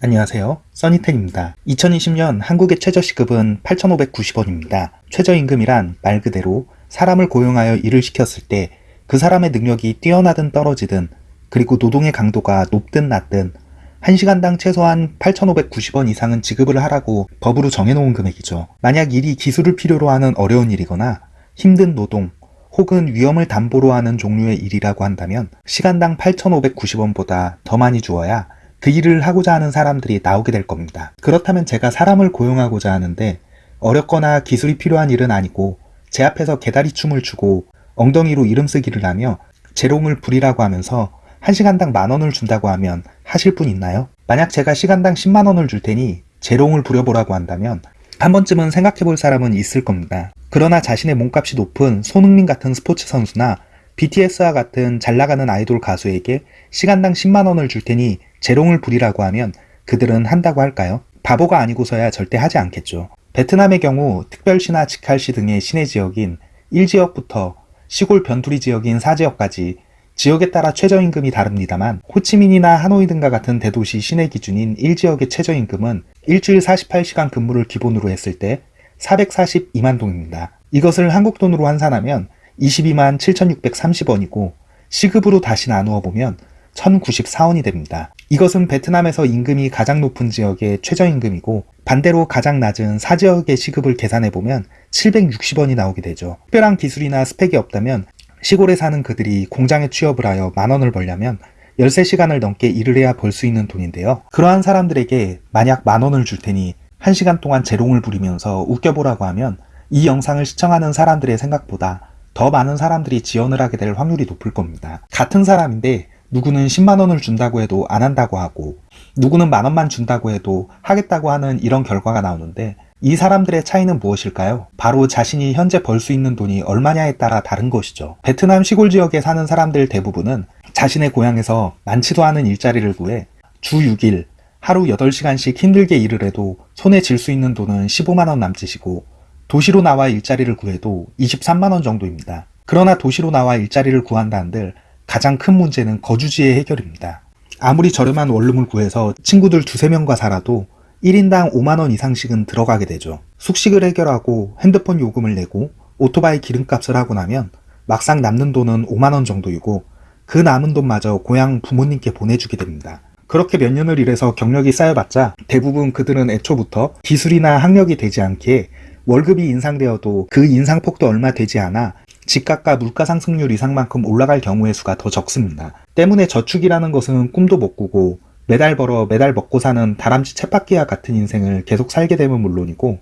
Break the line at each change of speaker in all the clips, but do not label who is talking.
안녕하세요. 써니텐입니다. 2020년 한국의 최저시급은 8,590원입니다. 최저임금이란 말 그대로 사람을 고용하여 일을 시켰을 때 그 사람의 능력이 뛰어나든 떨어지든 그리고 노동의 강도가 높든 낮든 1시간당 최소한 8,590원 이상은 지급을 하라고 법으로 정해놓은 금액이죠. 만약 일이 기술을 필요로 하는 어려운 일이거나 힘든 노동 혹은 위험을 담보로 하는 종류의 일이라고 한다면 시간당 8,590원보다 더 많이 주어야 그 일을 하고자 하는 사람들이 나오게 될 겁니다. 그렇다면 제가 사람을 고용하고자 하는데 어렵거나 기술이 필요한 일은 아니고 제 앞에서 개다리 춤을 추고 엉덩이로 이름 쓰기를 하며 재롱을 부리라고 하면서 1시간당 만원을 준다고 하면 하실 분 있나요? 만약 제가 시간당 10만원을 줄 테니 재롱을 부려보라고 한다면 한 번쯤은 생각해 볼 사람은 있을 겁니다. 그러나 자신의 몸값이 높은 손흥민 같은 스포츠 선수나 BTS와 같은 잘 나가는 아이돌 가수에게 시간당 10만원을 줄 테니 재롱을 부리라고 하면 그들은 한다고 할까요? 바보가 아니고서야 절대 하지 않겠죠. 베트남의 경우 특별시나 직할시 등의 시내 지역인 1지역부터 시골 변두리 지역인 4지역까지 지역에 따라 최저임금이 다릅니다만 호치민이나 하노이 등과 같은 대도시 시내 기준인 1지역의 최저임금은 일주일 48시간 근무를 기본으로 했을 때 442만 동입니다. 이것을 한국 돈으로 환산하면 22만 7,630원이고 시급으로 다시 나누어 보면 1,094원이 됩니다. 이것은 베트남에서 임금이 가장 높은 지역의 최저임금이고 반대로 가장 낮은 사지역의 시급을 계산해보면 760원이 나오게 되죠. 특별한 기술이나 스펙이 없다면 시골에 사는 그들이 공장에 취업을 하여 만원을 벌려면 13시간을 넘게 일을 해야 벌 수 있는 돈인데요. 그러한 사람들에게 만약 만원을 줄 테니 1시간 동안 재롱을 부리면서 웃겨보라고 하면 이 영상을 시청하는 사람들의 생각보다 더 많은 사람들이 지원을 하게 될 확률이 높을 겁니다. 같은 사람인데 누구는 10만원을 준다고 해도 안 한다고 하고 누구는 만원만 준다고 해도 하겠다고 하는 이런 결과가 나오는데 이 사람들의 차이는 무엇일까요? 바로 자신이 현재 벌 수 있는 돈이 얼마냐에 따라 다른 것이죠. 베트남 시골 지역에 사는 사람들 대부분은 자신의 고향에서 많지도 않은 일자리를 구해 주 6일 하루 8시간씩 힘들게 일을 해도 손에 쥘수 있는 돈은 15만원 남짓이고 도시로 나와 일자리를 구해도 23만원 정도입니다. 그러나 도시로 나와 일자리를 구한다 한들 가장 큰 문제는 거주지의 해결입니다. 아무리 저렴한 원룸을 구해서 친구들 두세 명과 살아도 1인당 5만원 이상씩은 들어가게 되죠. 숙식을 해결하고 핸드폰 요금을 내고 오토바이 기름값을 하고 나면 막상 남는 돈은 5만원 정도이고 그 남은 돈마저 고향 부모님께 보내주게 됩니다. 그렇게 몇 년을 일해서 경력이 쌓여봤자 대부분 그들은 애초부터 기술이나 학력이 되지 않기에 월급이 인상되어도 그 인상폭도 얼마 되지 않아 집값과 물가 상승률 이상만큼 올라갈 경우의 수가 더 적습니다. 때문에 저축이라는 것은 꿈도 못 꾸고 매달 벌어 매달 먹고 사는 다람쥐 쳇바퀴와 같은 인생을 계속 살게 되면 물론이고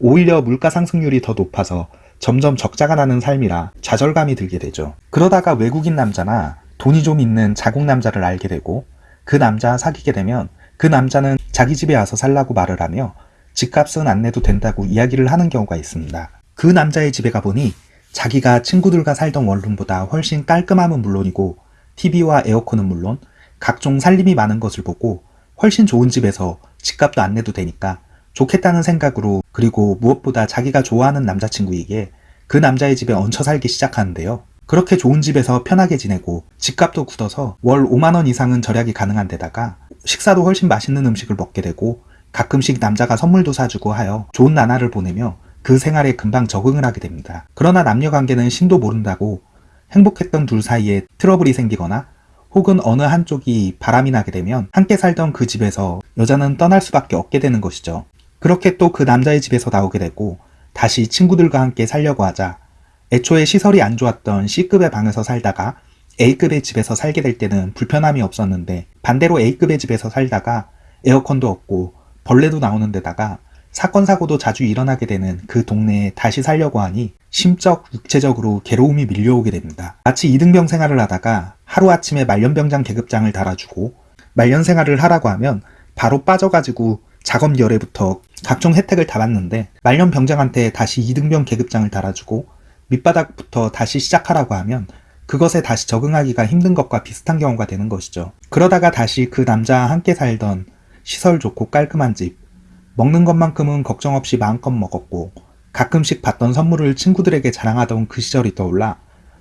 오히려 물가 상승률이 더 높아서 점점 적자가 나는 삶이라 좌절감이 들게 되죠. 그러다가 외국인 남자나 돈이 좀 있는 자국 남자를 알게 되고 그 남자 사귀게 되면 그 남자는 자기 집에 와서 살라고 말을 하며 집값은 안 내도 된다고 이야기를 하는 경우가 있습니다. 그 남자의 집에 가보니 자기가 친구들과 살던 원룸보다 훨씬 깔끔함은 물론이고 TV와 에어컨은 물론 각종 살림이 많은 것을 보고 훨씬 좋은 집에서 집값도 안 내도 되니까 좋겠다는 생각으로 그리고 무엇보다 자기가 좋아하는 남자친구에게 그 남자의 집에 얹혀 살기 시작하는데요. 그렇게 좋은 집에서 편하게 지내고 집값도 굳어서 월 5만원 이상은 절약이 가능한 데다가 식사도 훨씬 맛있는 음식을 먹게 되고 가끔씩 남자가 선물도 사주고 하여 좋은 나날을 보내며 그 생활에 금방 적응을 하게 됩니다. 그러나 남녀 관계는 신도 모른다고 행복했던 둘 사이에 트러블이 생기거나 혹은 어느 한쪽이 바람이 나게 되면 함께 살던 그 집에서 여자는 떠날 수밖에 없게 되는 것이죠. 그렇게 또 그 남자의 집에서 나오게 되고 다시 친구들과 함께 살려고 하자 애초에 시설이 안 좋았던 C급의 방에서 살다가 A급의 집에서 살게 될 때는 불편함이 없었는데 반대로 A급의 집에서 살다가 에어컨도 없고 벌레도 나오는 데다가 사건 사고도 자주 일어나게 되는 그 동네에 다시 살려고 하니 심적, 육체적으로 괴로움이 밀려오게 됩니다. 마치 이등병 생활을 하다가 하루아침에 말년병장 계급장을 달아주고 말년 생활을 하라고 하면 바로 빠져가지고 작업 열애부터 각종 혜택을 다 받는데 말년 병장한테 다시 이등병 계급장을 달아주고 밑바닥부터 다시 시작하라고 하면 그것에 다시 적응하기가 힘든 것과 비슷한 경우가 되는 것이죠. 그러다가 다시 그 남자와 함께 살던 시설 좋고 깔끔한 집, 먹는 것만큼은 걱정 없이 마음껏 먹었고 가끔씩 받던 선물을 친구들에게 자랑하던 그 시절이 떠올라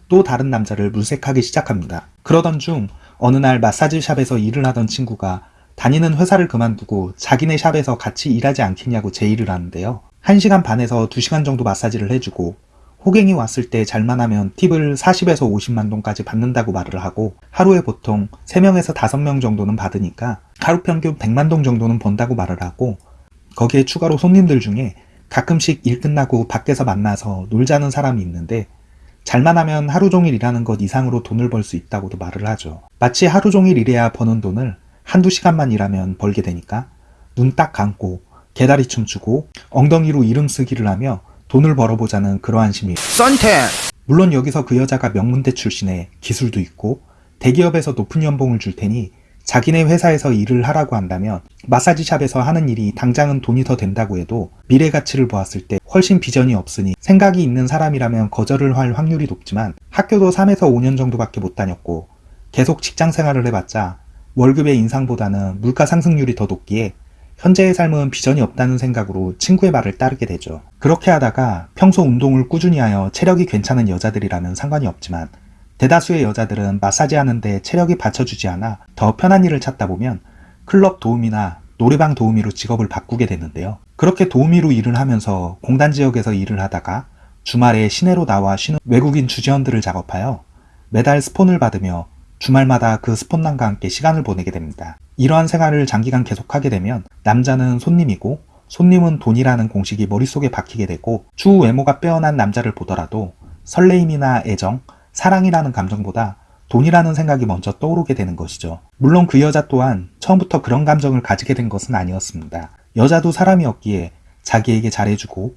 또 다른 남자를 물색하기 시작합니다. 그러던 중 어느 날 마사지 샵에서 일을 하던 친구가 다니는 회사를 그만두고 자기네 샵에서 같이 일하지 않겠냐고 제의를 하는데요. 1시간 반에서 2시간 정도 마사지를 해주고 호갱이 왔을 때 잘만 하면 팁을 40에서 50만 동까지 받는다고 말을 하고 하루에 보통 3명에서 5명 정도는 받으니까 하루 평균 100만 동 정도는 번다고 말을 하고 거기에 추가로 손님들 중에 가끔씩 일 끝나고 밖에서 만나서 놀자는 사람이 있는데 잘만 하면 하루 종일 일하는 것 이상으로 돈을 벌 수 있다고도 말을 하죠. 마치 하루 종일 일해야 버는 돈을 한두 시간만 일하면 벌게 되니까 눈 딱 감고 개다리 춤추고 엉덩이로 이름 쓰기를 하며 돈을 벌어보자는 그러한 심리.
썬텐
물론 여기서 그 여자가 명문대 출신에 기술도 있고 대기업에서 높은 연봉을 줄 테니 자기네 회사에서 일을 하라고 한다면 마사지샵에서 하는 일이 당장은 돈이 더 된다고 해도 미래 가치를 보았을 때 훨씬 비전이 없으니 생각이 있는 사람이라면 거절을 할 확률이 높지만 학교도 3에서 5년 정도밖에 못 다녔고 계속 직장 생활을 해봤자 월급의 인상보다는 물가 상승률이 더 높기에 현재의 삶은 비전이 없다는 생각으로 친구의 말을 따르게 되죠. 그렇게 하다가 평소 운동을 꾸준히 하여 체력이 괜찮은 여자들이라면 상관이 없지만 대다수의 여자들은 마사지 하는데 체력이 받쳐주지 않아 더 편한 일을 찾다 보면 클럽 도우미나 노래방 도우미로 직업을 바꾸게 되는데요. 그렇게 도우미로 일을 하면서 공단 지역에서 일을 하다가 주말에 시내로 나와 쉬는 외국인 주재원들을 작업하여 매달 스폰을 받으며 주말마다 그 스폰남과 함께 시간을 보내게 됩니다. 이러한 생활을 장기간 계속하게 되면 남자는 손님이고 손님은 돈이라는 공식이 머릿속에 박히게 되고 추후 외모가 빼어난 남자를 보더라도 설레임이나 애정, 사랑이라는 감정보다 돈이라는 생각이 먼저 떠오르게 되는 것이죠. 물론 그 여자 또한 처음부터 그런 감정을 가지게 된 것은 아니었습니다. 여자도 사람이었기에 자기에게 잘해주고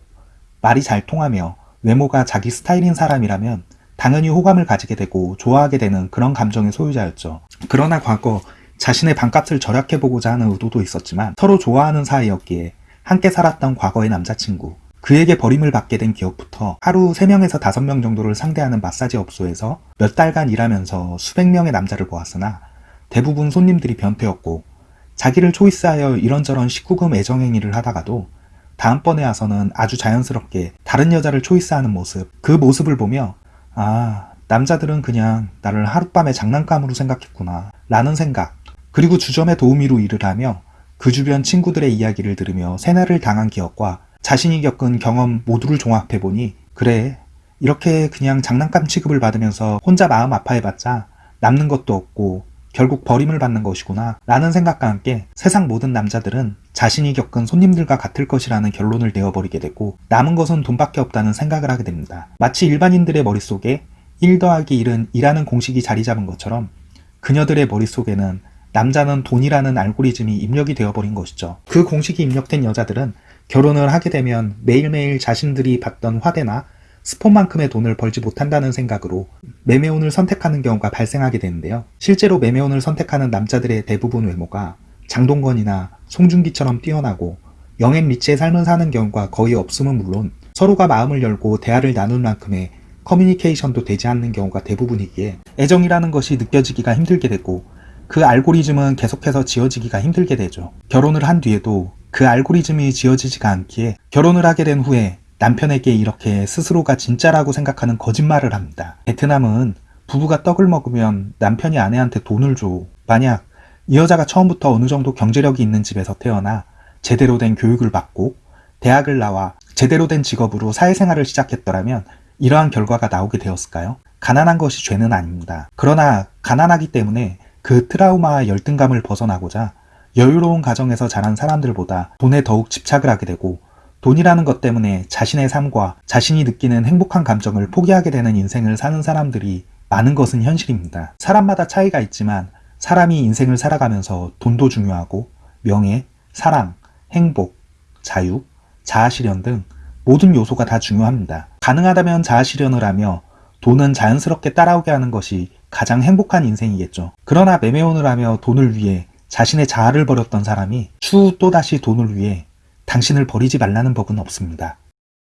말이 잘 통하며 외모가 자기 스타일인 사람이라면 당연히 호감을 가지게 되고 좋아하게 되는 그런 감정의 소유자였죠. 그러나 과거 자신의 반값을 절약해보고자 하는 의도도 있었지만 서로 좋아하는 사이였기에 함께 살았던 과거의 남자친구 그에게 버림을 받게 된 기억부터 하루 3명에서 5명 정도를 상대하는 마사지 업소에서 몇 달간 일하면서 수백 명의 남자를 보았으나 대부분 손님들이 변태였고 자기를 초이스하여 이런저런 19금 애정행위를 하다가도 다음번에 와서는 아주 자연스럽게 다른 여자를 초이스하는 모습 그 모습을 보며 아 남자들은 그냥 나를 하룻밤의 장난감으로 생각했구나 라는 생각 그리고 주점의 도우미로 일을 하며 그 주변 친구들의 이야기를 들으며 세뇌를 당한 기억과 자신이 겪은 경험 모두를 종합해보니 그래 이렇게 그냥 장난감 취급을 받으면서 혼자 마음 아파해봤자 남는 것도 없고 결국 버림을 받는 것이구나 라는 생각과 함께 세상 모든 남자들은 자신이 겪은 손님들과 같을 것이라는 결론을 내어버리게 되고 남은 것은 돈밖에 없다는 생각을 하게 됩니다. 마치 일반인들의 머릿속에 1 더하기 1은 이라는 공식이 자리 잡은 것처럼 그녀들의 머릿속에는 남자는 돈이라는 알고리즘이 입력이 되어버린 것이죠. 그 공식이 입력된 여자들은 결혼을 하게 되면 매일매일 자신들이 받던 화대나 스폰만큼의 돈을 벌지 못한다는 생각으로 매매혼을 선택하는 경우가 발생하게 되는데요. 실제로 매매혼을 선택하는 남자들의 대부분 외모가 장동건이나 송중기처럼 뛰어나고 영앤 리치의 삶을 사는 경우가 거의 없음은 물론 서로가 마음을 열고 대화를 나눌 만큼의 커뮤니케이션도 되지 않는 경우가 대부분이기에 애정이라는 것이 느껴지기가 힘들게 되고 그 알고리즘은 계속해서 지어지기가 힘들게 되죠. 결혼을 한 뒤에도 그 알고리즘이 지어지지가 않기에 결혼을 하게 된 후에 남편에게 이렇게 스스로가 진짜라고 생각하는 거짓말을 합니다. 베트남은 부부가 떡을 먹으면 남편이 아내한테 돈을 줘. 만약 이 여자가 처음부터 어느 정도 경제력이 있는 집에서 태어나 제대로 된 교육을 받고 대학을 나와 제대로 된 직업으로 사회생활을 시작했더라면 이러한 결과가 나오게 되었을까요? 가난한 것이 죄는 아닙니다. 그러나 가난하기 때문에 그 트라우마와 열등감을 벗어나고자 여유로운 가정에서 자란 사람들보다 돈에 더욱 집착을 하게 되고 돈이라는 것 때문에 자신의 삶과 자신이 느끼는 행복한 감정을 포기하게 되는 인생을 사는 사람들이 많은 것은 현실입니다. 사람마다 차이가 있지만 사람이 인생을 살아가면서 돈도 중요하고 명예, 사랑, 행복, 자유, 자아실현 등 모든 요소가 다 중요합니다. 가능하다면 자아실현을 하며 돈은 자연스럽게 따라오게 하는 것이 가장 행복한 인생이겠죠. 그러나 매매혼을 하며 돈을 위해 자신의 자아를 버렸던 사람이 추후 또다시 돈을 위해 당신을 버리지 말라는 법은 없습니다.